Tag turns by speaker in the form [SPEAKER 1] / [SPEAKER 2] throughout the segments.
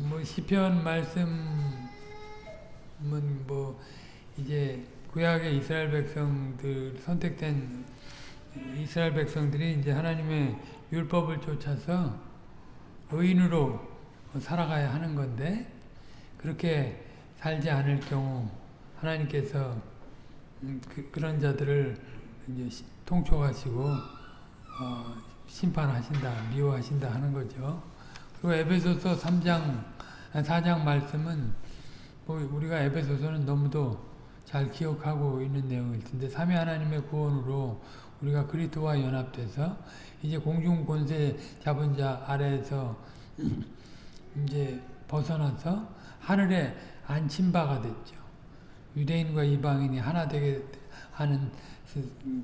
[SPEAKER 1] 뭐 시편 말씀은 뭐 이제 구약의 이스라엘 백성들 선택된 이스라엘 백성들이 이제 하나님의 율법을 쫓아서 의인으로 살아가야 하는 건데 그렇게 살지 않을 경우 하나님께서 음, 그, 런 자들을 이제 통촉하시고 어, 심판하신다, 미워하신다 하는 거죠. 그리고 에베소서 3장, 4장 말씀은 뭐 우리가 에베소서는 너무도 잘 기억하고 있는 내용일 텐데 삼위 하나님의 구원으로 우리가 그리스도와 연합돼서 이제 공중 권세 잡은 자 아래에서 이제 벗어나서 하늘에 안친 바가 됐죠. 유대인과 이방인이 하나 되게 하는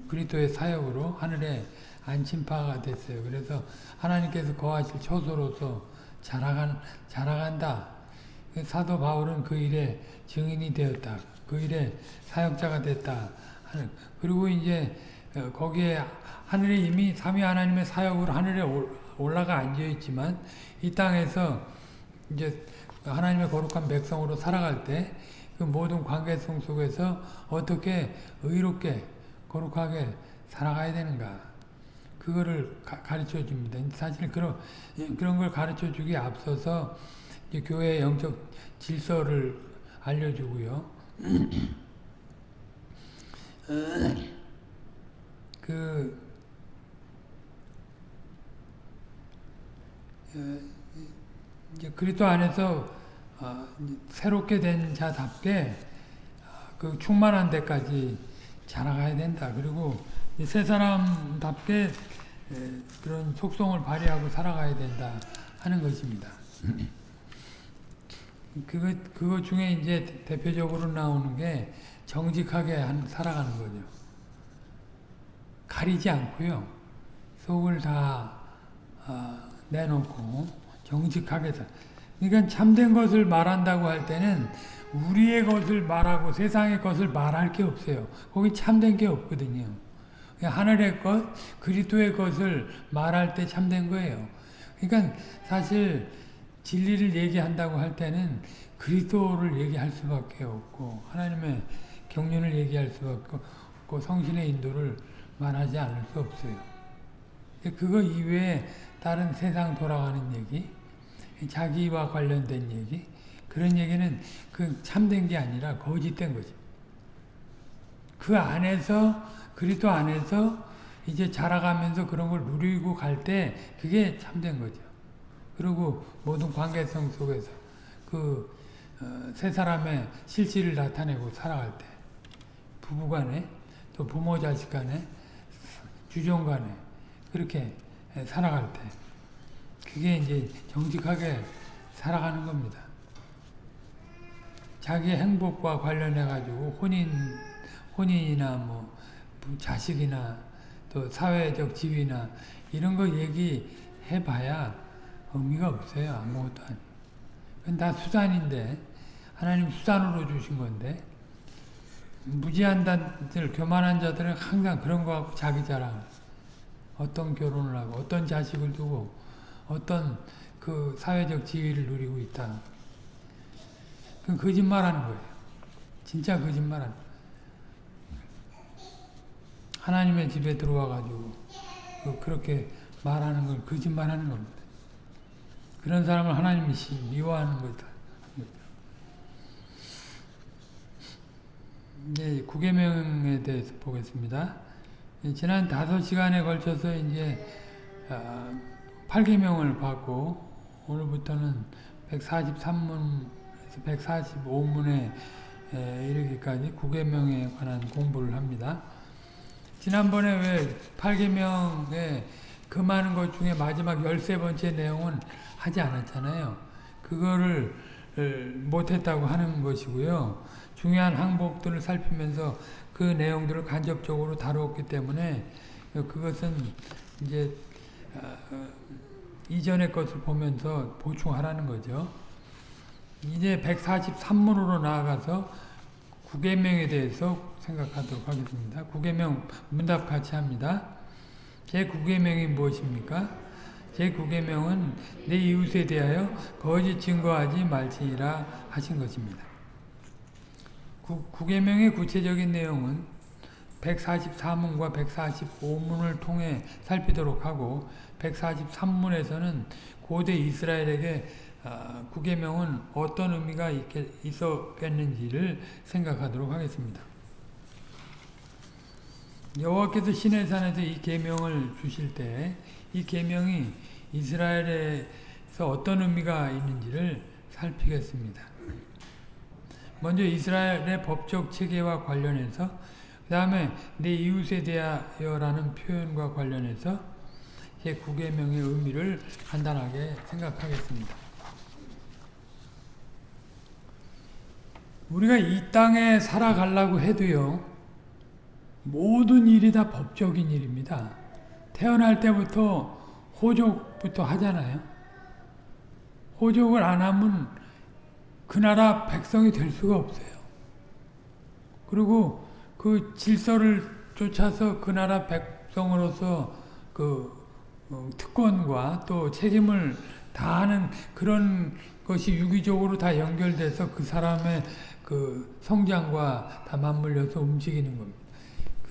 [SPEAKER 1] 그리스도의 사역으로 하늘에 안침파가 됐어요. 그래서 하나님께서 거하실 초소로서 자라간, 자라간다. 사도 바울은 그 일에 증인이 되었다. 그 일에 사역자가 됐다. 그리고 이제 어, 거기에 하늘에 이미 삼위 하나님의 사역으로 하늘에 올라가 앉아 있지만 이 땅에서 이제 하나님의 거룩한 백성으로 살아갈 때 그 모든 관계성 속에서 어떻게 의롭게 거룩하게 살아가야 되는가 그거를 가, 르쳐 줍니다. 사실 그런 그런 걸 가르쳐 주기 앞서서 교회의 영적 질서를 알려주고요. 그 어, 이제 그리스도 안에서 어, 새롭게 된 자답게 어, 그 충만한 데까지 자라가야 된다. 그리고 새 사람답게 그런 속성을 발휘하고 살아가야 된다 하는 것입니다. 그거, 그거 중에 이제 대표적으로 나오는 게 정직하게 한, 살아가는 거죠. 가리지 않고요. 속을 다 어, 내놓고 정직하게 살. 그러니까 참된 것을 말한다고 할 때는 우리의 것을 말하고 세상의 것을 말할 게 없어요. 거기 참된 게 없거든요. 하늘의 것, 그리스도의 것을 말할 때 참된 거예요. 그러니까 사실 진리를 얘기한다고 할 때는 그리스도를 얘기할 수밖에 없고 하나님의 경륜을 얘기할 수밖에 없고 성신의 인도를 말하지 않을 수 없어요. 그거 이외에 다른 세상 돌아가는 얘기, 자기와 관련된 얘기, 그런 얘기는 그 참된 게 아니라 거짓된 거지. 그 안에서 그리스도 안에서 이제 자라가면서 그런 걸 누리고 갈 때 그게 참된 거죠. 그리고 모든 관계성 속에서 그세 어, 사람의 실질을 나타내고 살아갈 때 부부간에 또 부모 자식 간에 주종 간에 그렇게 살아갈 때 그게 이제 정직하게 살아가는 겁니다. 자기 행복과 관련해 가지고 혼인 혼인이나 뭐 자식이나 또 사회적 지위나 이런 거 얘기해 봐야 의미가 없어요. 아무것도 아니. 그건 다 수단인데 하나님 수단으로 주신 건데 무지한 자들, 교만한 자들은 항상 그런 거 갖고 자기 자랑 어떤 결혼을 하고 어떤 자식을 두고 어떤 그 사회적 지위를 누리고 있다. 그건 거짓말하는 거예요. 진짜 거짓말하는. 하나님의 집에 들어와 가지고 그 그렇게 말하는 걸 거짓말하는 겁니다. 그런 사람을 하나님이 미워하는 거다. 네, 구계명에 대해서 보겠습니다. 지난 다섯 시간에 걸쳐서 이제 8계명을 아, 받고 오늘부터는 143문에서 145문에 이르기까지 구계명에 관한 공부를 합니다. 지난번에 왜 8계명에 그 많은 것 중에 마지막 13번째 내용은 하지 않았잖아요. 그거를 못했다고 하는 것이고요. 중요한 항복들을 살피면서 그 내용들을 간접적으로 다루었기 때문에 그것은 이제 어, 어, 이전의 것을 보면서 보충하라는 거죠. 이제 143문으로 나아가서 9계명에 대해서 생각하도록 하겠습니다. 구계명 문답 같이 합니다. 제 9계명이 무엇입니까? 제9계명은 내 이웃에 대하여 거짓 증거하지 말지니라 하신 것입니다. 9계명의 구체적인 내용은 144문과 145문을 통해 살피도록 하고 143문에서는 고대 이스라엘에게 아, 구계명은 어떤 의미가 있었겠는지를 생각하도록 하겠습니다. 여호와께서 시내산에서 이 계명을 주실 때 이 계명이 이스라엘에서 어떤 의미가 있는지를 살피겠습니다. 먼저 이스라엘의 법적 체계와 관련해서 그 다음에 내 이웃에 대하여라는 표현과 관련해서 제9계명의 의미를 간단하게 생각하겠습니다. 우리가 이 땅에 살아가려고 해도요, 모든 일이 다 법적인 일입니다. 태어날 때부터 호족부터 하잖아요. 호족을 안 하면 그 나라 백성이 될 수가 없어요. 그리고 그 질서를 쫓아서 그 나라 백성으로서 그 어, 특권과 또 책임을 다하는 그런 것이 유기적으로 다 연결돼서 그 사람의 그 성장과 다 맞물려서 움직이는 겁니다.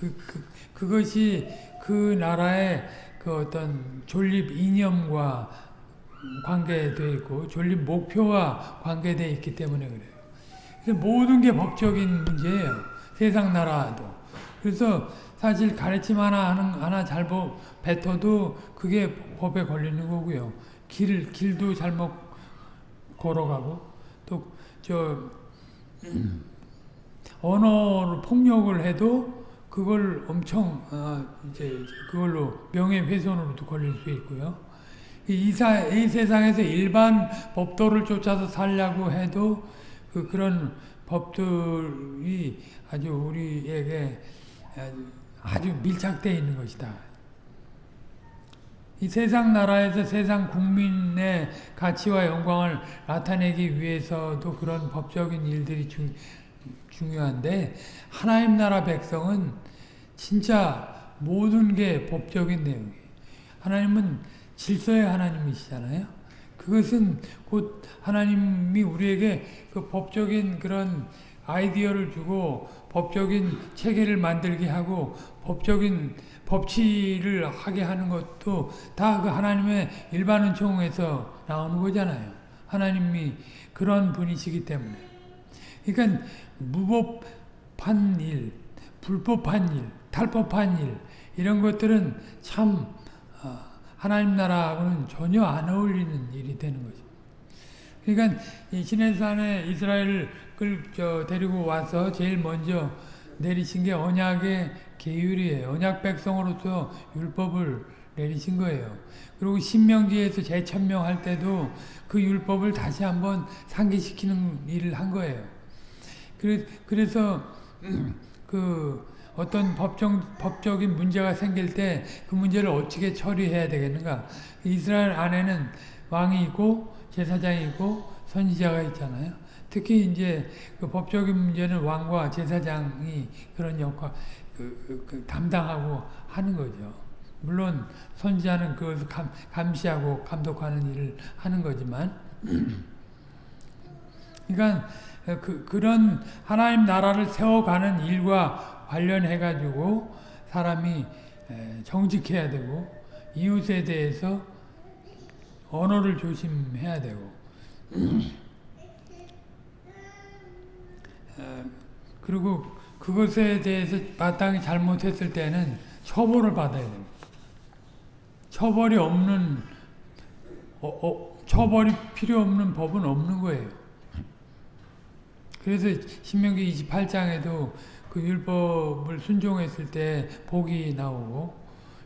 [SPEAKER 1] 그, 그, 그것이 그 나라의 그 어떤 존립 이념과 관계되어 있고 존립 목표와 관계되어 있기 때문에 그래요. 모든 게 법적인 문제예요. 세상 나라도. 그래서 사실 가르침 하나 하는 하나 잘못 뱉어도 그게 법에 걸리는 거고요. 길 길도 잘못 걸어가고 또 저 언어로 폭력을 해도 그걸 엄청 어 이제 그걸로 명예훼손으로도 걸릴 수 있고요. 이, 사, 이 세상에서 일반 법도를 쫓아서 살려고 해도 그 그런 법들이 아주 우리에게 아주 밀착되어 있는 것이다. 이 세상 나라에서 세상 국민의 가치와 영광을 나타내기 위해서도 그런 법적인 일들이 중, 중요한데 하나님 나라 백성은 진짜 모든 게 법적인 내용이에요. 하나님은 질서의 하나님이시잖아요. 그것은 곧 하나님이 우리에게 그 법적인 그런 아이디어를 주고 법적인 체계를 만들게 하고 법적인 법치를 하게 하는 것도 다 그 하나님의 일반 은총에서 나오는 거잖아요. 하나님이 그런 분이시기 때문에. 그러니까 무법한 일, 불법한 일, 탈법한 일 이런 것들은 참 어, 하나님 나라하고는 전혀 안 어울리는 일이 되는 거죠. 그러니까 이 시내산에 이스라엘을 데리고 와서 제일 먼저 내리신 게 언약의 계율이에요. 언약 백성으로서 율법을 내리신 거예요. 그리고 신명기에서 재천명 할 때도 그 율법을 다시 한번 상기시키는 일을 한 거예요. 그래서 그 어떤 법정, 법적인 문제가 생길 때 그 문제를 어떻게 처리해야 되겠는가. 이스라엘 안에는 왕이 있고 제사장이 있고 선지자가 있잖아요. 특히 이제 그 법적인 문제는 왕과 제사장이 그런 역할, 그, 그, 그 담당하고 하는 거죠. 물론 선지자는 그것을 감, 감시하고 감독하는 일을 하는 거지만 그러니까 그, 그런 하나님 나라를 세워가는 일과 관련해 가지고 사람이 정직해야 되고 이웃에 대해서 언어를 조심해야 되고 그리고 그것에 대해서 마땅히 잘못했을 때는 처벌을 받아야 됩니다. 처벌이 없는 어, 어, 처벌이 필요 없는 법은 없는 거예요. 그래서 신명기 28장에도 그 율법을 순종했을 때 복이 나오고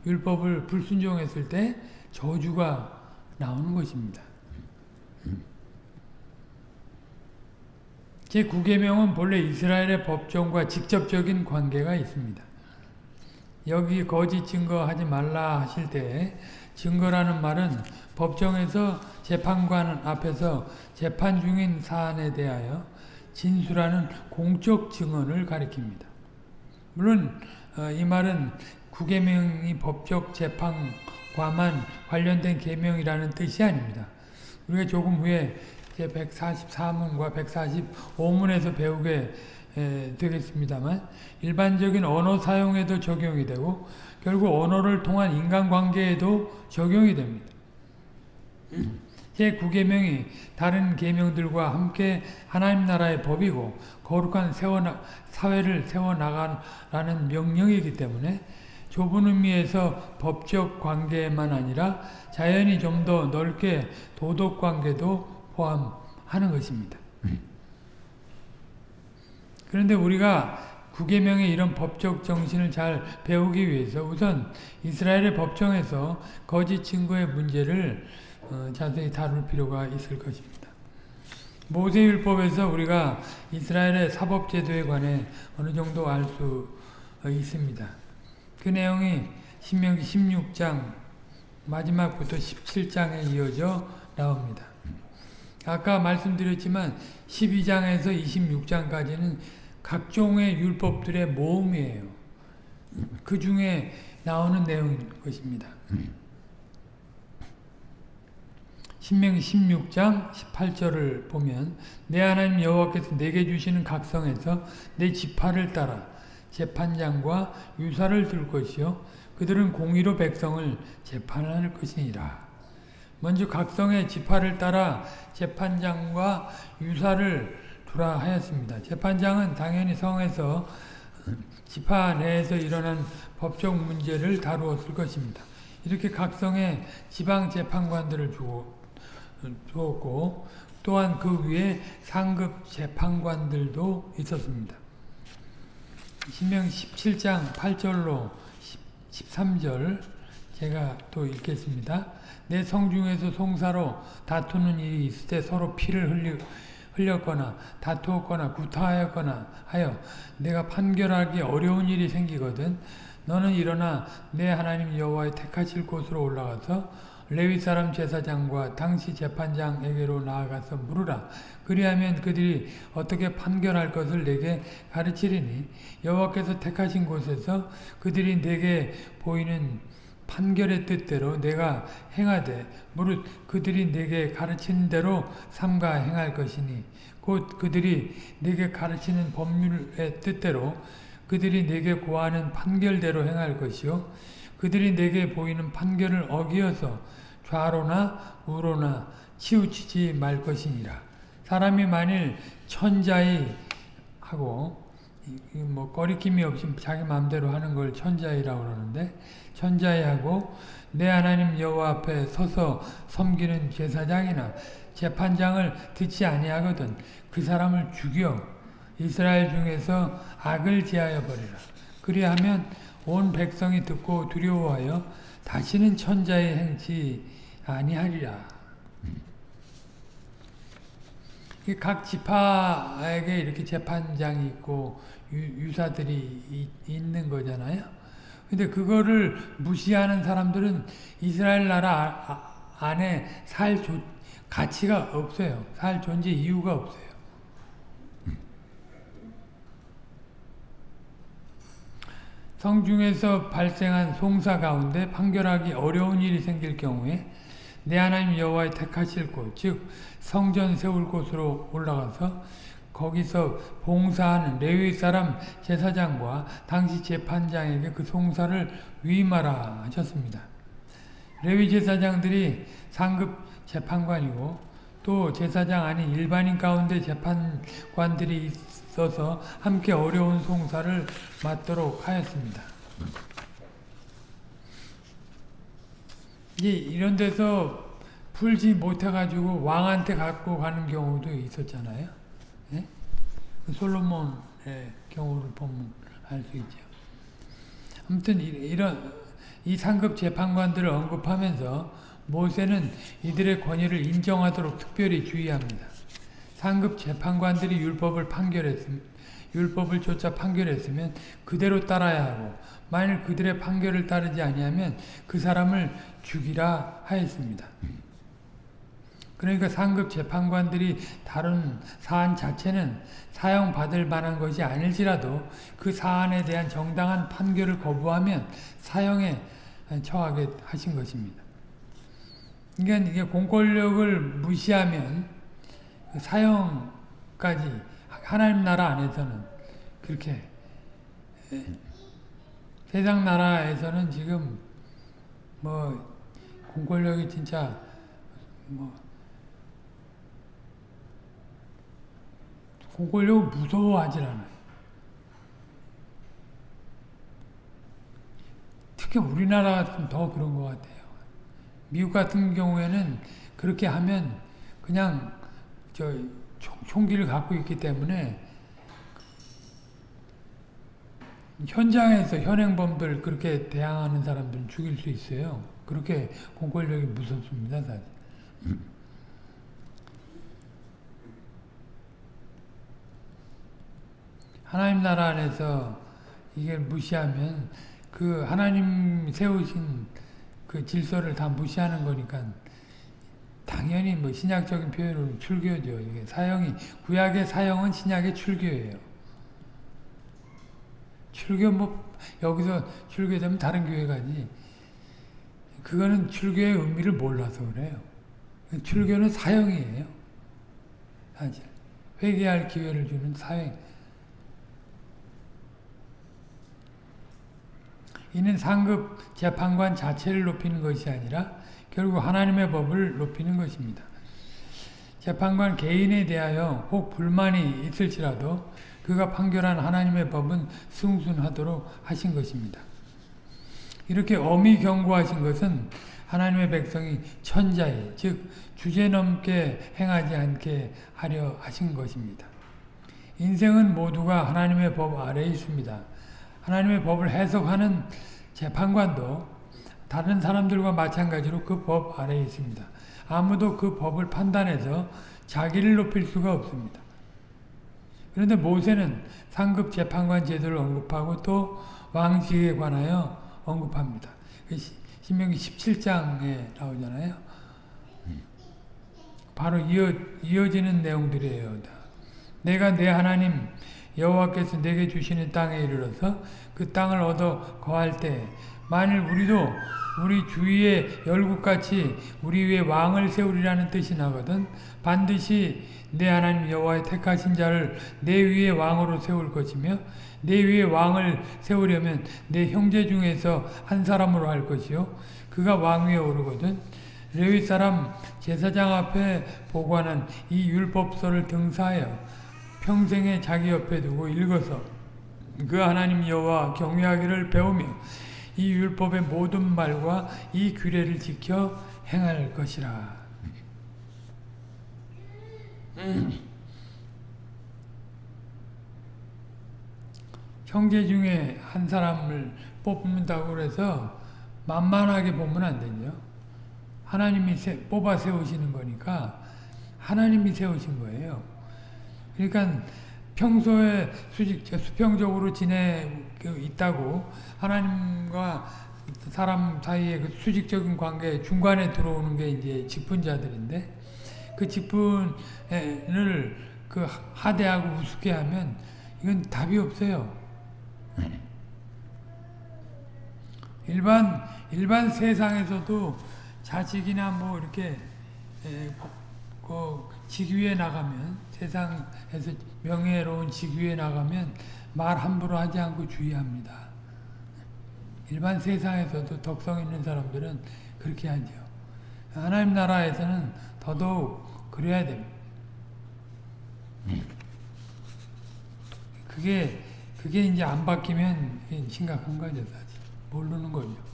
[SPEAKER 1] 율법을 불순종했을 때 저주가 나오는 것입니다. 제9계명은 본래 이스라엘의 법정과 직접적인 관계가 있습니다. 여기 거짓 증거하지 말라 하실 때 증거라는 말은 법정에서 재판관 앞에서 재판 중인 사안에 대하여 진술하는 공적 증언을 가리킵니다. 물론 어, 이 말은 구계명이 법적 재판관 과만 관련된 계명이라는 뜻이 아닙니다. 우리가 조금 후에 144문과 145문에서 배우게 되겠습니다만 일반적인 언어 사용에도 적용이 되고 결국 언어를 통한 인간관계에도 적용이 됩니다. 제9계명이 다른 계명들과 함께 하나님 나라의 법이고 거룩한 세워나, 사회를 세워나가라는 명령이기 때문에 좁은 의미에서 법적 관계만 아니라 자연히 좀 더 넓게 도덕 관계도 포함하는 것입니다. 그런데 우리가 구계명의 이런 법적 정신을 잘 배우기 위해서 우선 이스라엘의 법정에서 거짓 증거의 문제를 어, 자세히 다룰 필요가 있을 것입니다. 모세율법에서 우리가 이스라엘의 사법제도에 관해 어느 정도 알 수 있습니다. 그 내용이 신명기 16장 마지막부터 17장에 이어져 나옵니다. 아까 말씀드렸지만 12장에서 26장까지는 각종의 율법들의 모음이에요. 그 중에 나오는 내용인 것입니다. 신명기 16장 18절을 보면 내 하나님 여호와께서 내게 주시는 각성에서 내 지파를 따라 재판장과 유사를 둘 것이요 그들은 공의로 백성을 재판할 것이니라. 먼저 각성의 지파를 따라 재판장과 유사를 두라 하였습니다. 재판장은 당연히 성에서 지파 내에서 일어난 법적 문제를 다루었을 것입니다. 이렇게 각성의 지방 재판관들을 주었고 또한 그 위에 상급 재판관들도 있었습니다. 신명 17장 8절로 13절 제가 또 읽겠습니다. 내 성중에서 송사로 다투는 일이 있을 때 서로 피를 흘리, 흘렸 거나 다투었거나 구타하였거나 하여 내가 판결하기 어려운 일이 생기거든 너는 일어나 내 하나님 여호와의 택하실 곳으로 올라가서 레위 사람 제사장과 당시 재판장에게로 나아가서 물으라. 그리하면 그들이 어떻게 판결할 것을 내게 가르치리니 여호와께서 택하신 곳에서 그들이 내게 보이는 판결의 뜻대로 내가 행하되 무릇 그들이 내게 가르치는 대로 삼가 행할 것이니 곧 그들이 내게 가르치는 법률의 뜻대로 그들이 내게 고하는 판결대로 행할 것이요 그들이 내게 보이는 판결을 어기어서 좌로나 우로나 치우치지 말 것이니라. 사람이 만일 천자이 하고 뭐 거리낌이 없이 자기 마음대로 하는 걸 천자이라고 그러는데 하고 내 하나님 여호와 앞에 서서 섬기는 제사장이나 재판장을 듣지 아니하거든 그 사람을 죽여 이스라엘 중에서 악을 제하여 버리라. 그리하면 온 백성이 듣고 두려워하여 다시는 천자의 행치 아니하리라. 각 지파에게 이렇게 재판장이 있고 유, 사들이 있는 거잖아요. 근데 그거를 무시하는 사람들은 이스라엘 나라 안에 살 조, 가치가 없어요. 살 존재 이유가 없어요. 성중에서 발생한 송사 가운데 판결하기 어려운 일이 생길 경우에 내 하나님 여호와의 택하실 곳, 즉 성전 세울 곳으로 올라가서 거기서 봉사하는 레위 사람 제사장과 당시 재판장에게 그 송사를 위임하라 하셨습니다. 레위 제사장들이 상급 재판관이고 또 제사장 아닌 일반인 가운데 재판관들이 있어서 함께 어려운 송사를 맡도록 하였습니다. 이제 이런 데서 풀지 못해가지고 왕한테 갖고 가는 경우도 있었잖아요. 솔로몬의 경우를 보면 알 수 있죠. 아무튼 이런 이 상급 재판관들을 언급하면서 모세는 이들의 권위를 인정하도록 특별히 주의합니다. 상급 재판관들이 율법을 판결했음, 율법을 쫓아 판결했으면 그대로 따라야 하고 만일 그들의 판결을 따르지 아니하면 그 사람을 죽이라 하였습니다. 그러니까 상급 재판관들이 다룬 사안 자체는 사형받을 만한 것이 아닐지라도 그 사안에 대한 정당한 판결을 거부하면 사형에 처하게 하신 것입니다. 그러니까 이게 공권력을 무시하면 그 사형까지 하나님 나라 안에서는 그렇게 세상 나라에서는 지금 뭐 공권력이 진짜 뭐 공권력을 무서워하질 않아요. 특히 우리나라 같은 더 그런 것 같아요. 미국 같은 경우에는 그렇게 하면 그냥 저 총기를 갖고 있기 때문에 현장에서 현행범들 그렇게 대항하는 사람들은 죽일 수 있어요. 그렇게 공권력이 무섭습니다, 사실. 하나님 나라 안에서 이게 무시하면 그 하나님 세우신 그 질서를 다 무시하는 거니까 당연히 뭐 신약적인 표현으로 출교죠. 이게 사형이 구약의 사형은 신약의 출교예요. 출교 뭐 여기서 출교되면 다른 교회 가지. 그거는 출교의 의미를 몰라서 그래요. 출교는 사형이에요. 사실 회개할 기회를 주는 사형. 이는 상급 재판관 자체를 높이는 것이 아니라 결국 하나님의 법을 높이는 것입니다. 재판관 개인에 대하여 혹 불만이 있을지라도 그가 판결한 하나님의 법은 승순하도록 하신 것입니다. 이렇게 엄히 경고하신 것은 하나님의 백성이 천자에 즉 주제넘게 행하지 않게 하려 하신 것입니다. 인생은 모두가 하나님의 법 아래에 있습니다. 하나님의 법을 해석하는 재판관도 다른 사람들과 마찬가지로 그 법 아래에 있습니다. 아무도 그 법을 판단해서 자기를 높일 수가 없습니다. 그런데 모세는 상급 재판관 제도를 언급하고 또 왕직에 관하여 언급합니다. 그 신명기 17장에 나오잖아요. 바로 이어, 이어지는 내용들이에요. 내가 내 하나님 여호와께서 내게 주시는 땅에 이르러서 그 땅을 얻어 거할 때 만일 우리도 우리 주위에 열국같이 우리 위에 왕을 세우리라는 뜻이 나거든 반드시 내 하나님 여호와의 택하신 자를 내 위에 왕으로 세울 것이며 내 위에 왕을 세우려면 내 형제 중에서 한 사람으로 할 것이요. 그가 왕 위에 오르거든 레위 사람 제사장 앞에 보관한 이 율법서를 등사하여 평생에 자기 옆에 두고 읽어서 그 하나님 여호와 경외하기를 배우며 이 율법의 모든 말과 이 규례를 지켜 행할 것이라. 형제 중에 한 사람을 뽑는다고 해서 만만하게 보면 안 되죠. 하나님이 세, 뽑아 세우시는 거니까 하나님이 세우신 거예요. 그러니까 평소에 수직, 수평적으로 지내 있다고 하나님과 사람 사이의 그 수직적인 관계 중간에 들어오는 게 이제 직분자들인데 그 직분을 그 하대하고 우습게 하면 이건 답이 없어요. 일반 일반 세상에서도 자식이나 뭐 이렇게 에, 그 직위에 나가면 세상에서 명예로운 직위에 나가면 말 함부로 하지 않고 주의합니다. 일반 세상에서도 덕성 있는 사람들은 그렇게 하죠. 하나님 나라에서는 더더욱 그래야 됩니다. 그게 그게 이제 안 바뀌면 심각한 거죠, 사실. 모르는 거죠.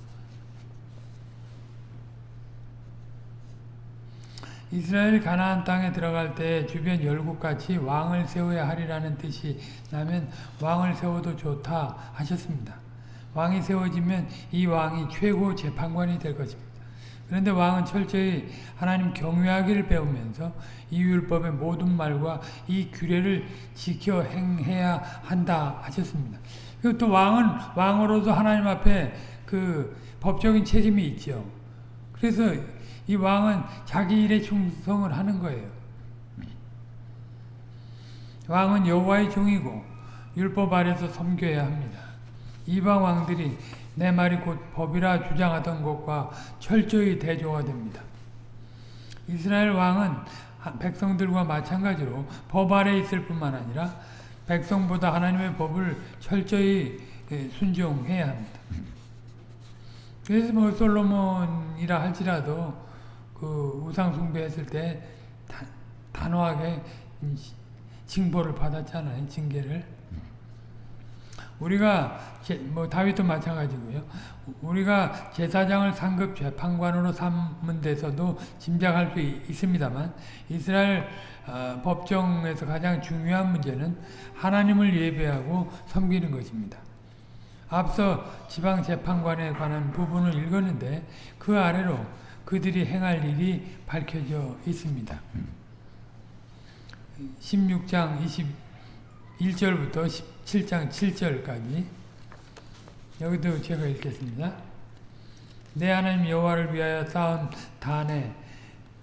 [SPEAKER 1] 이스라엘 가나안 땅에 들어갈 때 주변 열국같이 왕을 세워야 하리라는 뜻이 나면 왕을 세워도 좋다 하셨습니다. 왕이 세워지면 이 왕이 최고 재판관이 될 것입니다. 그런데 왕은 철저히 하나님 경외하기를 배우면서 이 율법의 모든 말과 이 규례를 지켜 행해야 한다 하셨습니다. 그리고 또 왕은 왕으로도 하나님 앞에 그 법적인 책임이 있죠. 그래서 이 왕은 자기 일에 충성을 하는 거예요. 왕은 여호와의 종이고 율법 아래서 섬겨야 합니다. 이방 왕들이 내 말이 곧 법이라 주장하던 것과 철저히 대조가 됩니다. 이스라엘 왕은 백성들과 마찬가지로 법 아래 있을 뿐만 아니라 백성보다 하나님의 법을 철저히 예, 순종해야 합니다. 그래서 뭐 솔로몬이라 할지라도 그 우상 숭배했을 때 단, 단호하게 징벌을 받았잖아요. 징계를. 우리가 제, 뭐 다윗도 마찬가지고요. 우리가 제사장을 상급 재판관으로 삼은 데서도 짐작할 수 있습니다만 이스라엘 어, 법정에서 가장 중요한 문제는 하나님을 예배하고 섬기는 것입니다. 앞서 지방 재판관에 관한 부분을 읽었는데 그 아래로 그들이 행할 일이 밝혀져 있습니다. 16장 21절부터 17장 7절까지 여기도 제가 읽겠습니다. 내 하나님 여호와를 위하여 쌓은 단에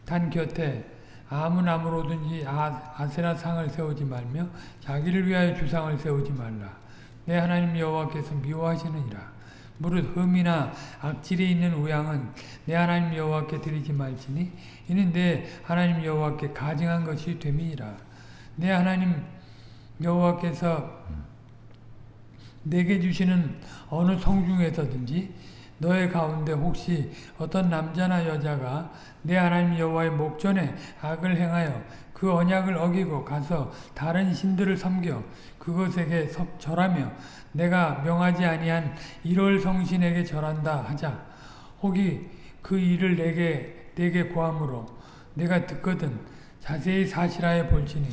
[SPEAKER 1] 단 곁에 아무 나무로든지 아, 아세라 상을 세우지 말며 자기를 위하여 주상을 세우지 말라. 내 하나님 여호와께서 미워하시느니라. 무릇 흠이나 악질이 있는 우양은 내 하나님 여호와께 드리지 말지니 이는 내 하나님 여호와께 가증한 것이 됨이니라. 내 하나님 여호와께서 내게 주시는 어느 성 중에서든지 너의 가운데 혹시 어떤 남자나 여자가 내 하나님 여호와의 목전에 악을 행하여 그 언약을 어기고 가서 다른 신들을 섬겨 그것에게 절하며 내가 명하지 아니한 1월 성신에게 절한다 하자. 혹이 그 일을 내게 내게 고함으로 내가 듣거든 자세히 사실하여 볼지니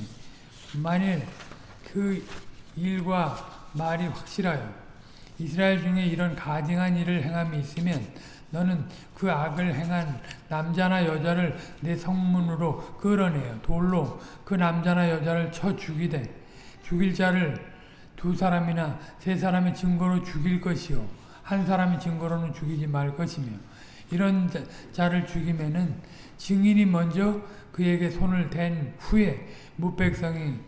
[SPEAKER 1] 만일 그 일과 말이 확실하여 이스라엘 중에 이런 가증한 일을 행함이 있으면 너는 그 악을 행한 남자나 여자를 내 성문으로 끌어내어 돌로 그 남자나 여자를 쳐 죽이되 죽일 자를 두 사람이나 세 사람의 증거로 죽일 것이요. 한 사람의 증거로는 죽이지 말 것이며 이런 자 를 죽이면은 증인이 먼저 그에게 손을 댄 후에 무백성이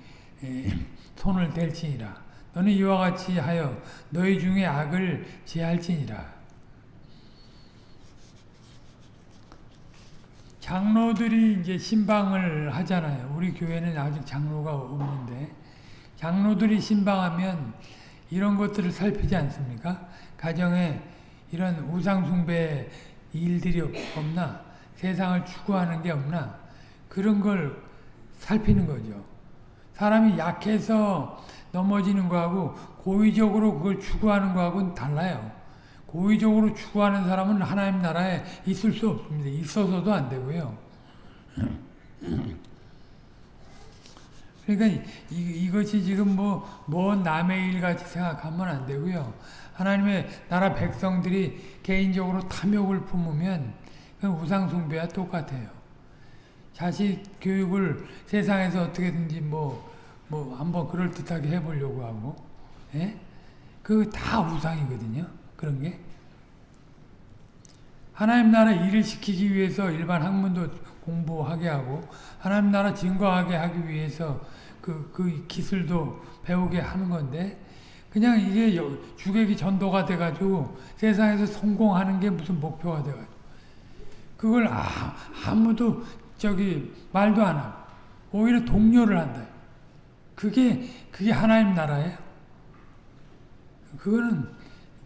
[SPEAKER 1] 손을 댈지니라. 너는 이와 같이 하여 너희 중에 악을 제할지니라. 장로들이 이제 신방을 하잖아요. 우리 교회는 아직 장로가 없는데 장로들이 신방하면 이런 것들을 살피지 않습니까? 가정에 이런 우상숭배 일들이 없나? 세상을 추구하는 게 없나? 그런 걸 살피는 거죠. 사람이 약해서 넘어지는 거하고 고의적으로 그걸 추구하는 거하고는 달라요. 고의적으로 추구하는 사람은 하나님 나라에 있을 수 없습니다. 있어서도 안 되고요. 그러니까 이, 것이 지금 뭐, 뭐 남의 일 같이 생각하면 안 되고요. 하나님의 나라 백성들이 개인적으로 탐욕을 품으면 우상숭배와 똑같아요. 자식 교육을 세상에서 어떻게든지 뭐, 뭐 한번 그럴듯하게 해보려고 하고, 예? 그다 우상이거든요. 그런 게. 하나님 나라 일을 시키기 위해서 일반 학문도 공부하게 하고 하나님 나라 증거하게 하기 위해서 그, 그 기술도 배우게 하는 건데 그냥 이게 주객이 전도가 돼가지고 세상에서 성공하는 게 무슨 목표가 돼가지고 그걸 아, 아무도 저기 말도 안 하고 오히려 동료를 한다. 그게 그게 하나님 나라예요. 그거는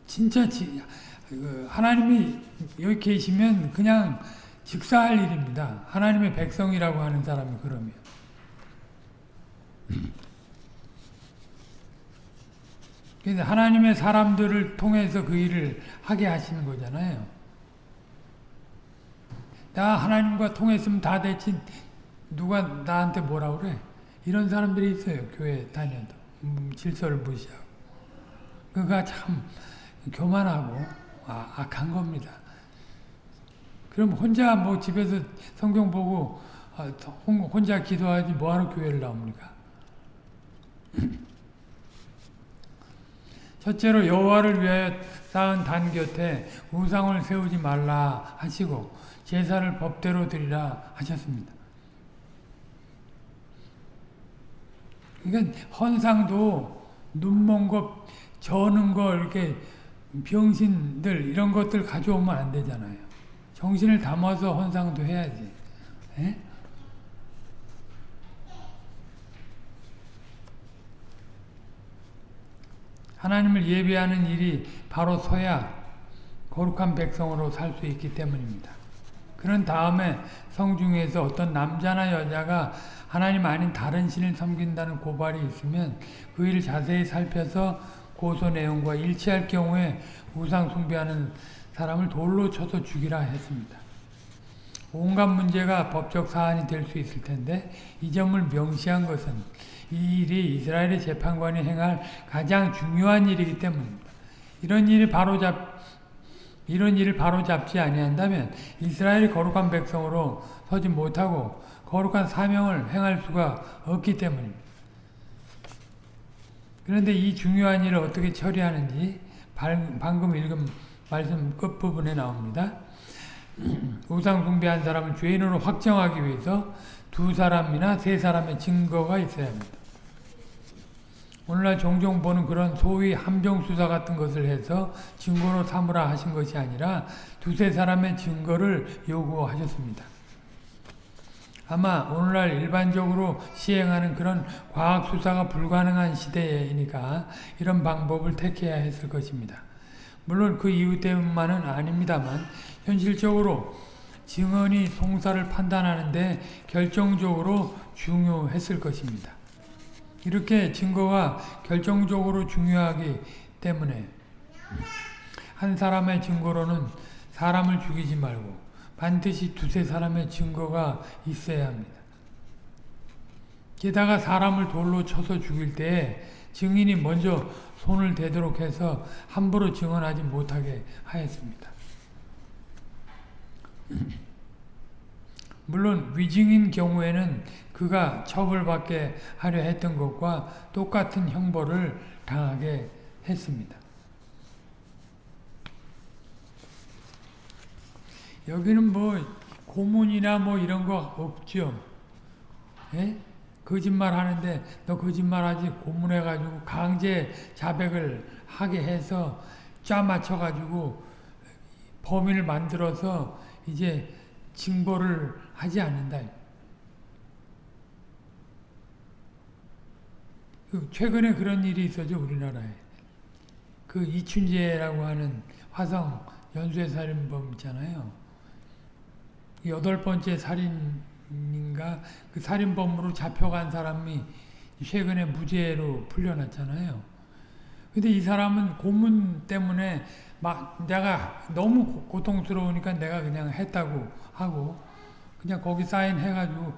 [SPEAKER 1] 진짜 지, 그 하나님이 여기 계시면 그냥 직사할 일입니다. 하나님의 백성이라고 하는 사람이 그러면. 그래서 하나님의 사람들을 통해서 그 일을 하게 하시는 거잖아요. 나 하나님과 통했으면 다 됐지 누가 나한테 뭐라 그래? 이런 사람들이 있어요. 교회 다녀도. 음, 질서를 무시하고. 그가 참 교만하고 아, 악한 겁니다. 그럼 혼자 뭐 집에서 성경 보고 아, 혼자 기도하지 뭐하러 교회를 나옵니까? 첫째로 여호와를 위하여 쌓은 단 곁에 우상을 세우지 말라 하시고 제사를 법대로 드리라 하셨습니다. 그러니까 헌상도 눈먼 거 저는 거 이렇게 병신들 이런 것들 가져오면 안 되잖아요. 정신을 담아서 헌상도 해야지. 예? 하나님을 예배하는 일이 바로 서야 거룩한 백성으로 살 수 있기 때문입니다. 그런 다음에 성중에서 어떤 남자나 여자가 하나님 아닌 다른 신을 섬긴다는 고발이 있으면 그 일을 자세히 살펴서 고소 내용과 일치할 경우에 우상 숭배하는 사람을 돌로 쳐서 죽이라 했습니다. 온갖 문제가 법적 사안이 될 수 있을 텐데 이 점을 명시한 것은 이 일이 이스라엘의 재판관이 행할 가장 중요한 일이기 때문입니다. 이런 일이 바로잡 이런 일을 바로잡지 아니한다면 이스라엘이 거룩한 백성으로 서지 못하고 거룩한 사명을 행할 수가 없기 때문입니다. 그런데 이 중요한 일을 어떻게 처리하는지 방금 읽은 말씀 끝부분에 나옵니다. 우상 숭배한 사람을 죄인으로 확정하기 위해서 두 사람이나 세 사람의 증거가 있어야 합니다. 오늘날 종종 보는 그런 소위 함정수사 같은 것을 해서 증거로 삼으라 하신 것이 아니라 두세 사람의 증거를 요구하셨습니다. 아마 오늘날 일반적으로 시행하는 그런 과학수사가 불가능한 시대이니까 이런 방법을 택해야 했을 것입니다. 물론 그 이유 때문만은 아닙니다만 현실적으로 증언이 송사를 판단하는데 결정적으로 중요했을 것입니다. 이렇게 증거가 결정적으로 중요하기 때문에 한 사람의 증거로는 사람을 죽이지 말고 반드시 두세 사람의 증거가 있어야 합니다. 게다가 사람을 돌로 쳐서 죽일 때 증인이 먼저 손을 대도록 해서 함부로 증언하지 못하게 하였습니다. 물론 위증인 경우에는 그가 처벌받게 하려 했던 것과 똑같은 형벌을 당하게 했습니다. 여기는 뭐 고문이나 뭐 이런 거 없죠. 예? 거짓말 하는데 너 거짓말하지 고문해가지고 강제 자백을 하게 해서 짜 맞춰가지고 범인을 만들어서 이제 징벌을 하지 않는다. 그 최근에 그런 일이 있었죠 우리나라에. 그 이춘재라고 하는 화성 연쇄 살인범 있잖아요. 여덟 번째 살인인가 그 살인범으로 잡혀간 사람이 최근에 무죄로 풀려났잖아요. 근데 이 사람은 고문 때문에 막 내가 너무 고통스러우니까 내가 그냥 했다고 하고 그냥 거기 사인해가지고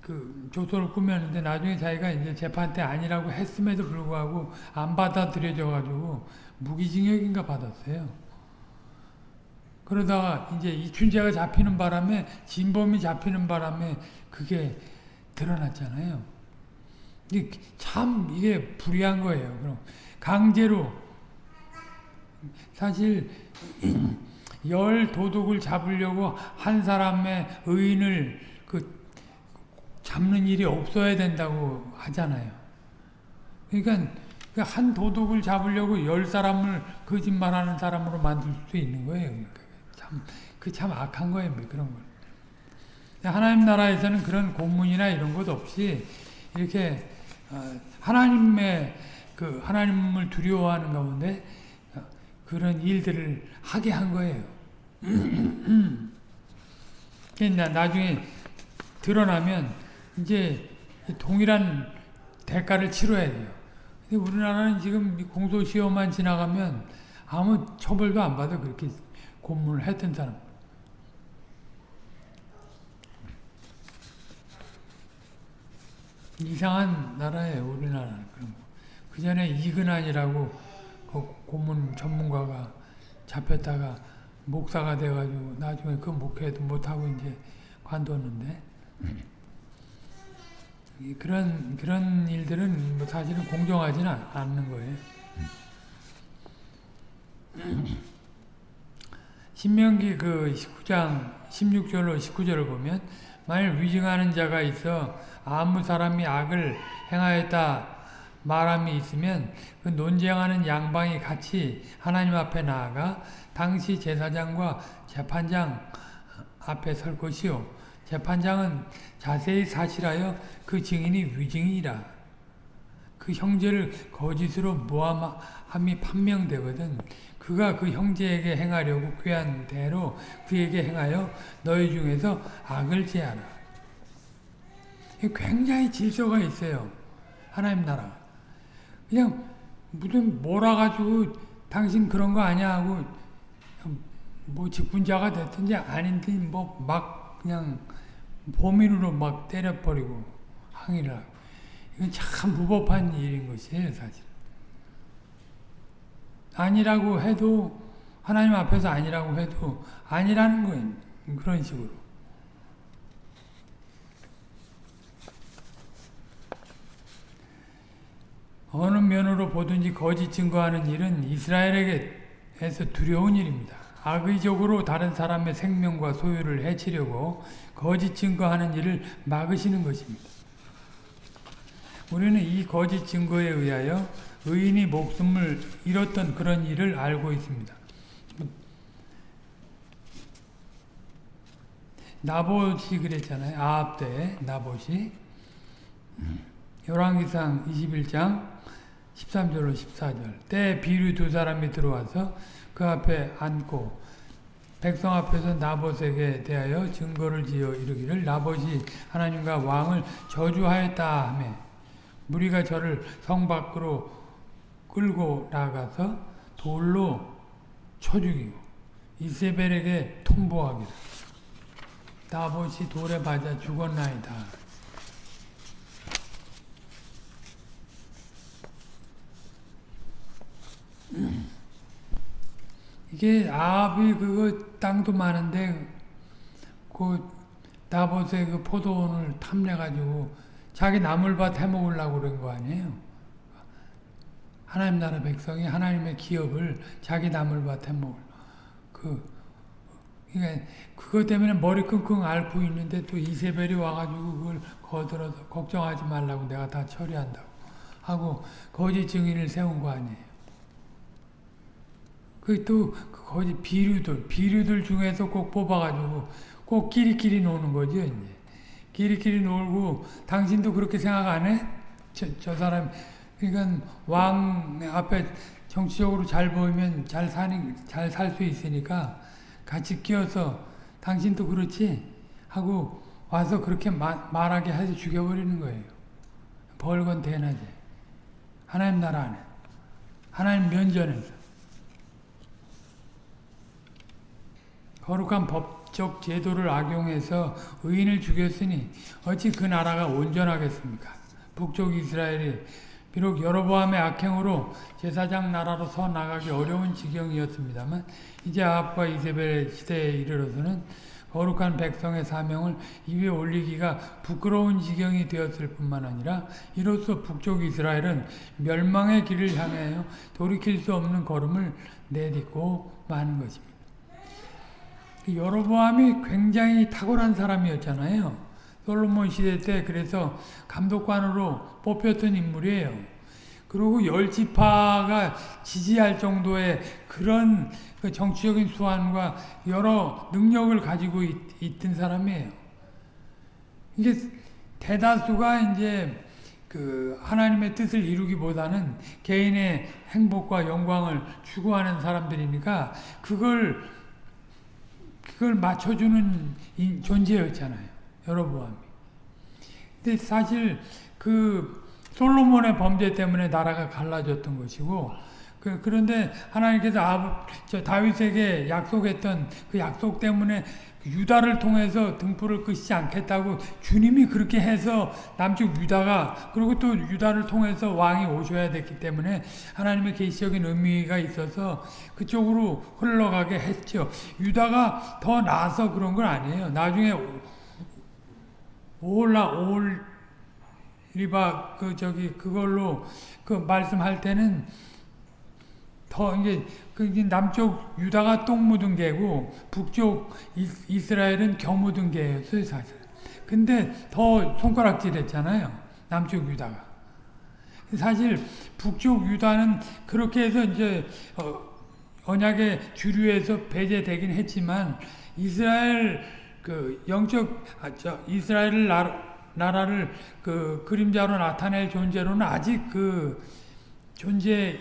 [SPEAKER 1] 그 조서를 꾸몄는데 나중에 자기가 이제 재판 때 아니라고 했음에도 불구하고 안 받아들여져 가지고 무기징역인가 받았어요. 그러다가 이제 이춘재가 잡히는 바람에 진범이 잡히는 바람에 그게 드러났잖아요. 이게 참 이게 불의한 거예요. 그럼 강제로 사실 열 도둑을 잡으려고 한 사람의 의인을 그 잡는 일이 없어야 된다고 하잖아요. 그러니까 한 도둑을 잡으려고 열 사람을 거짓말하는 사람으로 만들 수 있는 거예요. 참, 그 참 악한 거예요, 뭐 그런 걸. 하나님 나라에서는 그런 공문이나 이런 것 없이 이렇게 어, 하나님의 그 하나님을 두려워하는 가운데 어, 그런 일들을 하게 한 거예요. 그러니까 나중에 드러나면 이제 동일한 대가를 치러야 돼요. 근데 우리나라는 지금 공소시효만 지나가면 아무 처벌도 안 받아 그렇게 고문을 했던 사람. 이상한 나라예요, 우리나라는. 그 전에 이근환이라고 그 고문 전문가가 잡혔다가 목사가 돼가지고 나중에 그 목회도 못하고 이제 관뒀는데 그런 그런 일들은 뭐 사실은 공정하지는 않는 거예요. 신명기 그 19장 16절로 19절을 보면 만일 위증하는 자가 있어 아무 사람이 악을 행하였다 말함이 있으면 그 논쟁하는 양방이 같이 하나님 앞에 나아가 당시 제사장과 재판장 앞에 설 것이요. 재판장은 자세히 사실하여 그 증인이 위증이라. 그 형제를 거짓으로 모함함이 판명되거든 그가 그 형제에게 행하려고 꾀한 대로 그에게 행하여 너희 중에서 악을 제하라. 굉장히 질서가 있어요. 하나님 나라 그냥 무슨 몰아가지고 당신 그런 거 아니야 하고 뭐 직분자가 됐든지 아닌지 뭐막 그냥 범인으로 막 때려버리고 항의를 하고. 이건 참 무법한 일인 것이에요 사실. 아니라고 해도 하나님 앞에서 아니라고 해도 아니라는 거예요 그런 식으로 어느 면으로 보든지 거짓 증거하는 일은 이스라엘에게서 두려운 일입니다. 악의적으로 다른 사람의 생명과 소유를 해치려고 거짓 증거하는 일을 막으시는 것입니다. 우리는 이 거짓 증거에 의하여 의인이 목숨을 잃었던 그런 일을 알고 있습니다. 나봇이 그랬잖아요. 아합 때 나봇이 열왕기상 21장 13절로 14절 때 비류 두 사람이 들어와서 그 앞에 앉고 백성 앞에서 나봇에게 대하여 증거를 지어 이르기를 나봇이 하나님과 왕을 저주하였다 하매 무리가 저를 성 밖으로 끌고 나가서 돌로 쳐 죽이고 이세벨에게 통보하기를 나봇이 돌에 맞아 죽었나이다. 이게 아합이 그거 땅도 많은데 그 나봇의 그 포도원을 탐내가지고 자기 나물밭 해먹으려고 그런 거 아니에요? 하나님 나라 백성이 하나님의 기업을 자기 나물밭 해먹을 그 그러니까 그것 때문에 머리 끙끙 앓고 있는데 또 이세벨이 와가지고 그걸 거들어서 걱정하지 말라고 내가 다 처리한다고 하고 거짓 증인을 세운 거 아니에요? 그또 그 거짓 비류들 비류들 중에서 꼭 뽑아가지고 꼭 끼리끼리 노는 거죠 이제. 끼리끼리 놀고 당신도 그렇게 생각 안 해? 저, 저 사람 그러니까 왕 앞에 정치적으로 잘 보이면 잘 사는 잘 살 수 있으니까 같이 끼어서 당신도 그렇지? 하고 와서 그렇게 마, 말하게 해서 죽여버리는 거예요. 벌건 대낮에. 하나님 나라 안에. 하나님 면전에서 거룩한 법적 제도를 악용해서 의인을 죽였으니 어찌 그 나라가 온전하겠습니까? 북쪽 이스라엘이 비록 여로보암의 악행으로 제사장 나라로 서 나가기 어려운 지경이었습니다만 이제 아합과 이세벨 시대에 이르러서는 거룩한 백성의 사명을 입에 올리기가 부끄러운 지경이 되었을 뿐만 아니라 이로써 북쪽 이스라엘은 멸망의 길을 향하여 돌이킬 수 없는 걸음을 내딛고 마는 것입니다. 여로보암이 굉장히 탁월한 사람이었잖아요. 솔로몬 시대 때 그래서 감독관으로 뽑혔던 인물이에요. 그리고 열지파가 지지할 정도의 그런 그 정치적인 수완과 여러 능력을 가지고 있, 있던 사람이에요. 이게 대다수가 이제 그 하나님의 뜻을 이루기보다는 개인의 행복과 영광을 추구하는 사람들이니까 그걸 그걸 맞춰주는 존재였잖아요. 여로보암이. 근데 사실 그 솔로몬의 범죄 때문에 나라가 갈라졌던 것이고 그, 그런데 하나님께서 저 다윗에게 약속했던 그 약속 때문에 유다를 통해서 등불을 끄시지 않겠다고 주님이 그렇게 해서 남쪽 유다가 그리고 또 유다를 통해서 왕이 오셔야 됐기 때문에 하나님의 계시적인 의미가 있어서 그쪽으로 흘러가게 했죠. 유다가 더 나아서 그런 건 아니에요. 나중에 올라 올리바 그 저기 그걸로 그 말씀할 때는 더 이제 그 남쪽 유다가 똥 묻은 개고 북쪽 이스라엘은 겨 묻은 개였어요 사실. 근데 더 손가락질했잖아요 남쪽 유다가. 사실 북쪽 유다는 그렇게 해서 이제 어, 언약의 주류에서 배제되긴 했지만 이스라엘 그 영적 아, 저 이스라엘 나라, 나라를 그 그림자로 나타낼 존재로는 아직 그 존재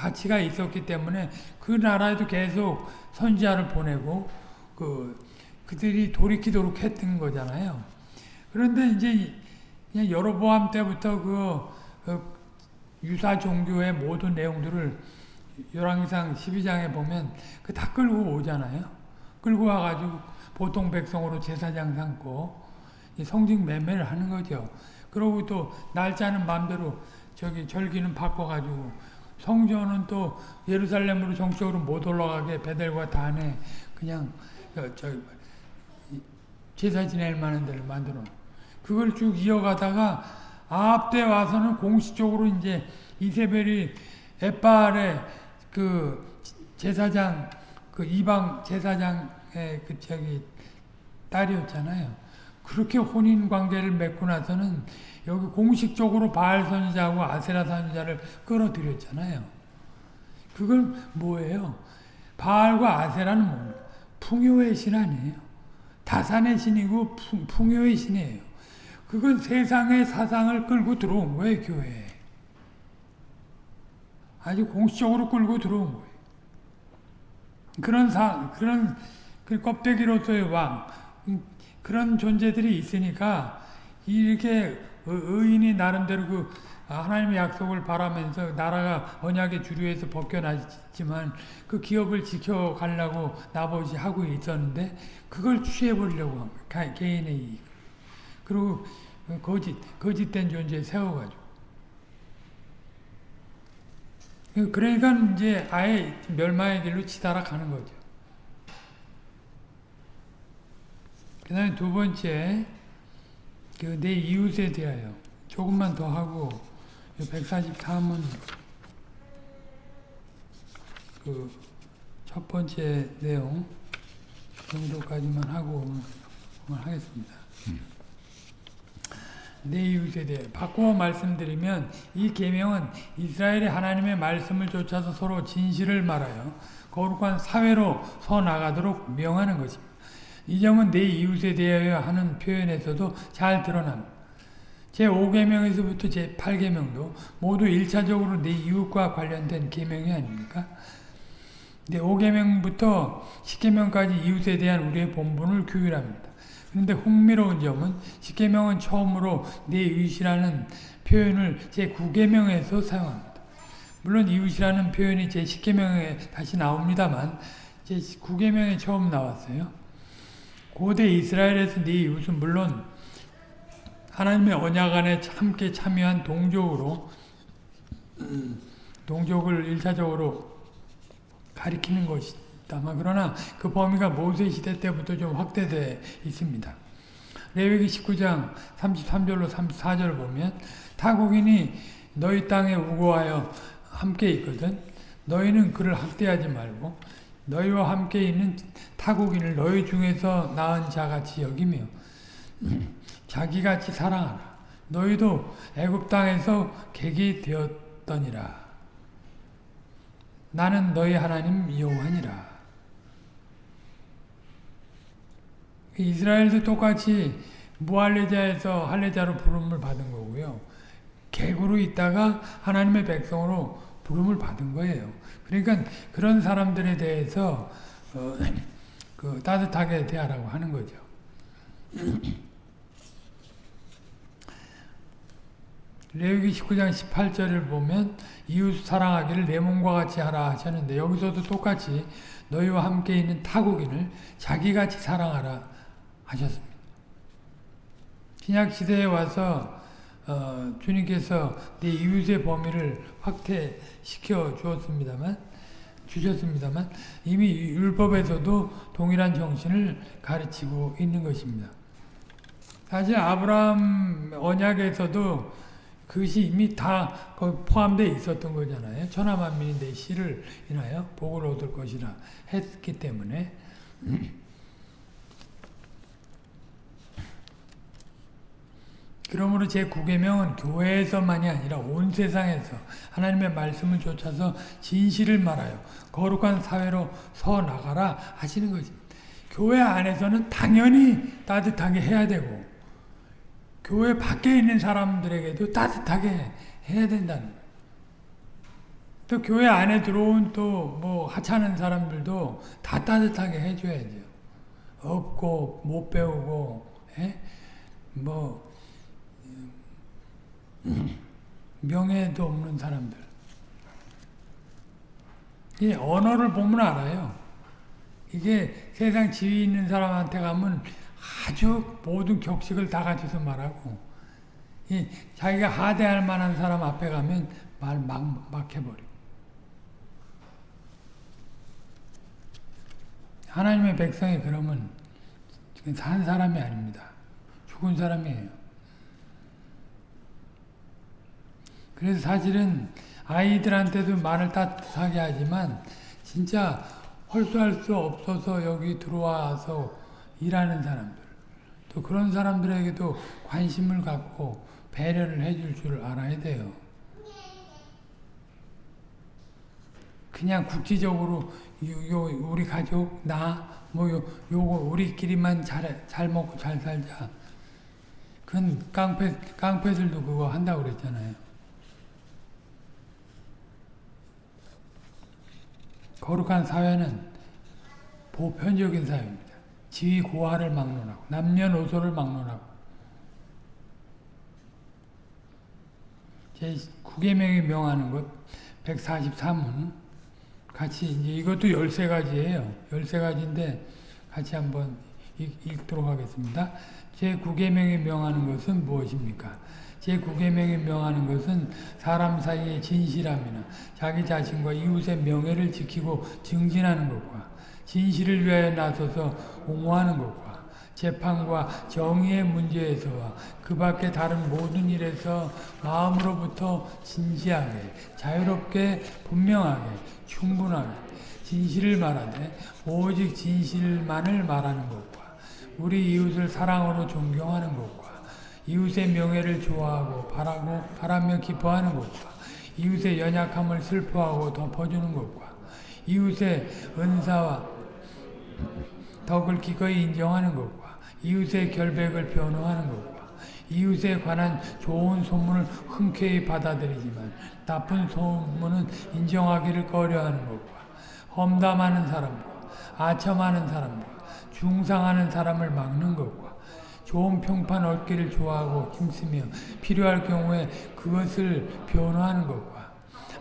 [SPEAKER 1] 가치가 있었기 때문에 그 나라에도 계속 선지자를 보내고 그 그들이 돌이키도록 했던 거잖아요. 그런데 이제 그냥 여로보암 때부터 그, 그 유사 종교의 모든 내용들을 열왕기상 12장에 보면 그 다 끌고 오잖아요. 끌고 와가지고 보통 백성으로 제사장 삼고 성직 매매를 하는 거죠. 그리고 또 날짜는 마음대로 저기 절기는 바꿔가지고 성전은 또 예루살렘으로 정적으로 못 올라가게 베델과 단에 그냥 저, 저 제사 지낼 만한 데를 만들어. 그걸 쭉 이어가다가 아합 때 와서는 공식적으로 이제 이세벨이 에빨의 그 제사장 그 이방 제사장의 그 저기 딸이었잖아요. 그렇게 혼인 관계를 맺고 나서는 여기 공식적으로 바알 선지자하고 아세라 선지자를 끌어들였잖아요. 그건 뭐예요? 바알과 아세라는 뭡니까? 풍요의 신 아니에요. 다산의 신이고 풍, 풍요의 신이에요. 그건 세상의 사상을 끌고 들어온 거예요, 교회에. 아주 공식적으로 끌고 들어온 거예요. 그런 사, 그런 그 껍데기로서의 왕, 그런 존재들이 있으니까 이렇게 의인이 나름대로 그 하나님의 약속을 바라면서 나라가 언약의 주류에서 벗겨나지만 그 기업을 지켜가려고 나버지 하고 있었는데 그걸 한 거예요. 개인의 이익. 그리고 거짓, 거짓된 존재 세워가지고. 그러니까 이제 아예 멸망의 길로 치달아 가는 거죠. 그 다음에 두 번째, 그 내 이웃에 대하여 조금만 더 하고 143은 그 첫 번째 내용 정도까지만 하고 하겠습니다. 음. 내 이웃에 대해 바꾸어 말씀드리면 이 계명은 이스라엘의 하나님의 말씀을 쫓아서 서로 진실을 말하여 거룩한 사회로 서 나가도록 명하는 것입니다. 이 점은 내 이웃에 대하여 하는 표현에서도 잘 드러납니다. 제5계명에서부터 제8계명도 모두 1차적으로 내 이웃과 관련된 계명이 아닙니까? 네, 5계명부터 10계명까지 이웃에 대한 우리의 본분을 규율합니다. 그런데 흥미로운 점은 10계명은 처음으로 내 이웃이라는 표현을 제9계명에서 사용합니다. 물론 이웃이라는 표현이 제10계명에 다시 나옵니다만 제9계명에 처음 나왔어요. 고대 이스라엘에서 네 이웃은 물론 하나님의 언약 안에 함께 참여한 동족으로 동족을 일차적으로 가리키는 것이다만 그러나 그 범위가 모세 시대 때부터 좀 확대되어 있습니다. 레위기 19장 33절로 34절 보면 타국인이 너희 땅에 우고하여 함께 있거든 너희는 그를 학대하지 말고 너희와 함께 있는 타국인을 너희 중에서 낳은 자같이 여기며 자기같이 사랑하라. 너희도 애굽 땅에서 객이 되었더니라. 나는 너희 하나님 여호와니라. 이스라엘도 똑같이 무할레자에서 할레자로 부름을 받은 거고요. 객으로 있다가 하나님의 백성으로 부름을 받은 거예요. 그러니까 그런 사람들에 대해서 어, 그 따뜻하게 대하라고 하는 거죠. 레위기 19장 18절을 보면 이웃 사랑하기를 내 몸과 같이 하라 하셨는데 여기서도 똑같이 너희와 함께 있는 타국인을 자기같이 사랑하라 하셨습니다. 신약 시대에 와서 어, 주님께서 내 이웃의 범위를 확대시켜 주었습니다만 주셨습니다만 이미 율법에서도 동일한 정신을 가르치고 있는 것입니다. 사실 아브라함 언약에서도 그것이 이미 다 포함되어 있었던 거잖아요. 천하만민이 내 씨를 인하여 복을 얻을 것이라 했기 때문에 그러므로 제 9계명은 교회에서만이 아니라 온 세상에서 하나님의 말씀을 쫓아서 진실을 말하여 거룩한 사회로 서 나가라 하시는 것입니다. 교회 안에서는 당연히 따뜻하게 해야 되고 교회 밖에 있는 사람들에게도 따뜻하게 해야 된다는. 또 교회 안에 들어온 또 뭐 하찮은 사람들도 다 따뜻하게 해줘야죠. 없고 못 배우고 예? 뭐 명예도 없는 사람들. 이 언어를 보면 알아요. 이게 세상 지위 있는 사람한테 가면 아주 모든 격식을 다 갖춰서 말하고 이 자기가 하대할 만한 사람 앞에 가면 말 막 막 해버려. 하나님의 백성이 그러면 산 사람이 아닙니다. 죽은 사람이에요. 그래서 사실은 아이들한테도 말을 따뜻하게 하지만 진짜 헐수할 수 없어서 여기 들어와서 일하는 사람들 또 그런 사람들에게도 관심을 갖고 배려를 해줄 줄 알아야 돼요. 그냥 국지적으로 요, 요 우리 가족 나뭐 요거 우리끼리만 잘 잘 먹고 잘 살자. 그건 깡패 깡패들도 그거 한다고 그랬잖아요. 거룩한 사회는 보편적인 사회입니다. 지위 고하를 막론하고 남녀노소를 막론하고 제 9계명이 명하는 것 143문 같이 이제 이것도 13가지예요. 13가지인데 같이 한번 읽도록 하겠습니다. 제 9계명이 명하는 것은 무엇입니까? 제 9계명이 명하는 것은 사람 사이의 진실함이나 자기 자신과 이웃의 명예를 지키고 증진하는 것과 진실을 위하여 나서서 옹호하는 것과 재판과 정의의 문제에서와 그 밖에 다른 모든 일에서 마음으로부터 진지하게 자유롭게 분명하게 충분하게 진실을 말하되 오직 진실만을 말하는 것과 우리 이웃을 사랑으로 존경하는 것과 이웃의 명예를 좋아하고 바라고 바라며 기뻐하는 것과 이웃의 연약함을 슬퍼하고 덮어주는 것과 이웃의 은사와 덕을 기꺼이 인정하는 것과 이웃의 결백을 변호하는 것과 이웃에 관한 좋은 소문을 흔쾌히 받아들이지만 나쁜 소문은 인정하기를 꺼려하는 것과 험담하는 사람과 아첨하는 사람과 중상하는 사람을 막는 것과 좋은 평판 얻기를 좋아하고 힘쓰며 필요할 경우에 그것을 변호하는 것과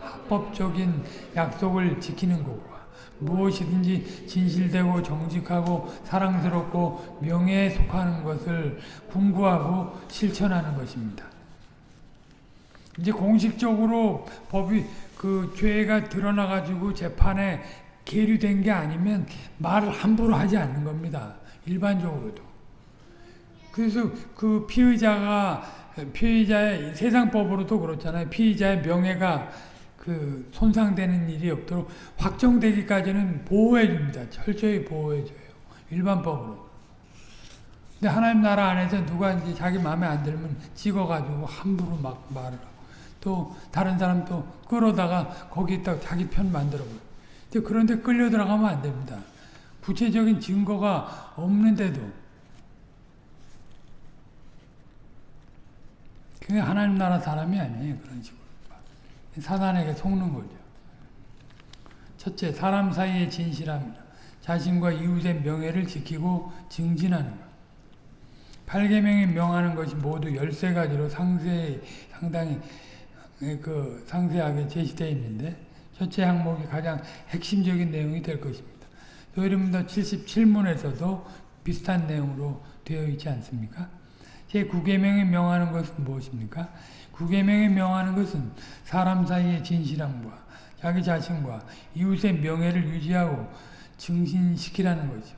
[SPEAKER 1] 합법적인 약속을 지키는 것과 무엇이든지 진실되고 정직하고 사랑스럽고 명예에 속하는 것을 궁구하고 실천하는 것입니다. 이제 공식적으로 법이 그 죄가 드러나가지고 재판에 계류된 게 아니면 말을 함부로 하지 않는 겁니다. 일반적으로도. 그래서 그 피의자가 피의자의 세상법으로도 그렇잖아요. 피의자의 명예가 그 손상되는 일이 없도록 확정되기까지는 보호해 줍니다. 철저히 보호해 줘요. 일반법으로. 근데 하나님 나라 안에서 누가 이제 자기 마음에 안 들면 찍어가지고 함부로 막 말을 하고 또 다른 사람 또 끌어다가 거기다 자기 편 만들어 버려. 그런데 끌려 들어가면 안 됩니다. 구체적인 증거가 없는데도 그게 하나님 나라 사람이 아니에요. 그런 식으로. 사단에게 속는 거죠. 첫째, 사람 사이의 진실합니다. 자신과 이웃의 명예를 지키고 증진하는 것. 8계명이 명하는 것이 모두 13가지로 상세, 상당히 그 상세하게 제시되어 있는데 첫째 항목이 가장 핵심적인 내용이 될 것입니다. 여러분들 77문에서도 비슷한 내용으로 되어 있지 않습니까? 제 9계명이 명하는 것은 무엇입니까? 구계명에 명하는 것은 사람 사이의 진실함과 자기 자신과 이웃의 명예를 유지하고 증신시키라는 거죠.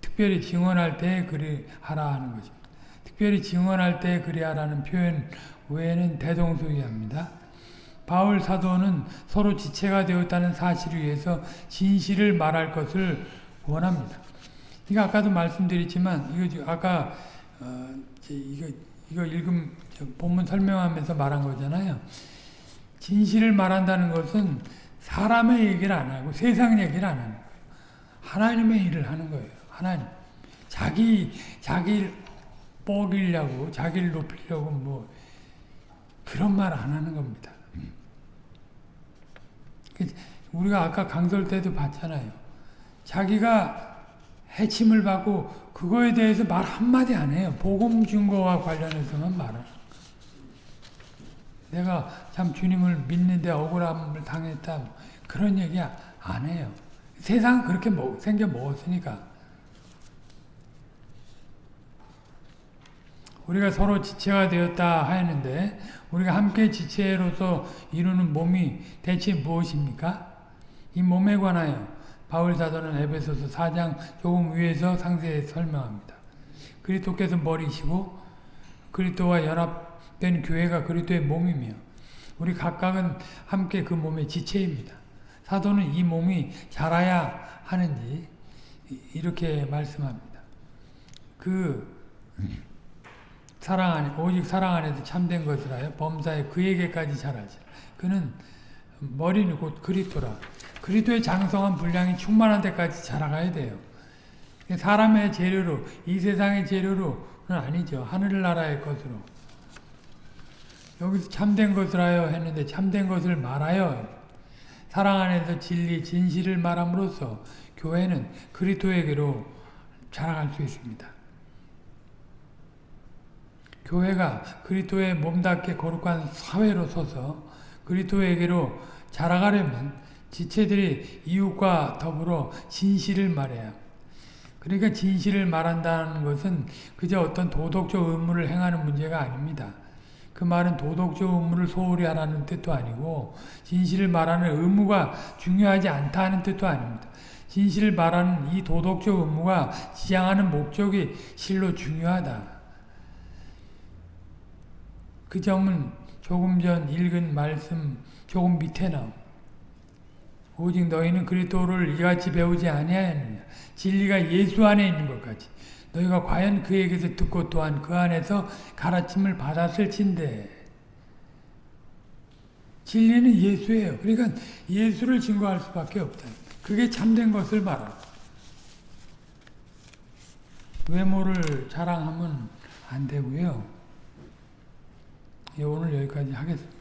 [SPEAKER 1] 특별히 증언할 때 그리하라 하는 거죠. 특별히 증언할 때 그리하라는 표현 외에는 대동소이합니다. 바울 사도는 서로 지체가 되었다는 사실을 위해서 진실을 말할 것을 원합니다. 이거 아까도 말씀드렸지만 이거 아까 어, 이거 이거 읽음 저 본문 설명하면서 말한 거잖아요. 진실을 말한다는 것은 사람의 얘기를 안 하고 세상 얘기를 안 하는 거예요. 하나님의 일을 하는 거예요. 하나님. 자기 자기를 뻐기려고 자기를 높이려고 뭐 그런 말 안 하는 겁니다. 그 우리가 아까 강설 때도 봤잖아요. 자기가 해침을 받고 그거에 대해서 말 한마디 안 해요. 복음 증거와 관련해서만 말을. 내가 참 주님을 믿는데 억울함을 당했다. 그런 얘기 안 해요. 세상은 그렇게 먹, 생겨 먹었으니까. 우리가 서로 지체가 되었다 하였는데 우리가 함께 지체로서 이루는 몸이 대체 무엇입니까? 이 몸에 관하여 바울 사도는 에베소서 4장 조금 위에서 상세히 설명합니다. 그리스도께서 머리시고 그리스도와 연합된 교회가 그리스도의 몸이며 우리 각각은 함께 그 몸의 지체입니다. 사도는 이 몸이 자라야 하는지 이렇게 말씀합니다. 그 사랑 안에 오직 사랑 안에서 참된 하여 범사에 그에게까지 자라지. 그는 머리는 곧 그리스도라. 그리스도의 장성한 분량이 충만한 데까지 자라가야 돼요. 사람의 재료로 이 세상의 재료로는 아니죠. 하늘나라의 것으로. 여기서 참된 것을 하여 했는데 참된 것을 말하여 사랑 안에서 진리 진실을 말함으로써 교회는 그리스도에게로 자라갈 수 있습니다. 교회가 그리스도의 몸답게 거룩한 사회로 서서 그리스도에게로 자라가려면 지체들이 이웃과 더불어 진실을 말해야 그러니까 진실을 말한다는 것은 그저 어떤 도덕적 의무를 행하는 문제가 아닙니다. 그 말은 도덕적 의무를 소홀히 하라는 뜻도 아니고 진실을 말하는 의무가 중요하지 않다는 뜻도 아닙니다. 진실을 말하는 이 도덕적 의무가 지향하는 목적이 실로 중요하다. 그 점은 조금 전 읽은 말씀 조금 밑에 나옵 오직 너희는 그리스도를 이같이 배우지 아니하였느냐. 진리가 예수 안에 있는 것 같이. 너희가 과연 그에게서 듣고 또한 그 안에서 가르침을 받았을진데. 진리는 예수예요. 그러니까 예수를 증거할 수밖에 없다. 그게 참된 것을 말하고. 외모를 자랑하면 안 되고요. 예, 오늘 여기까지 하겠습니다.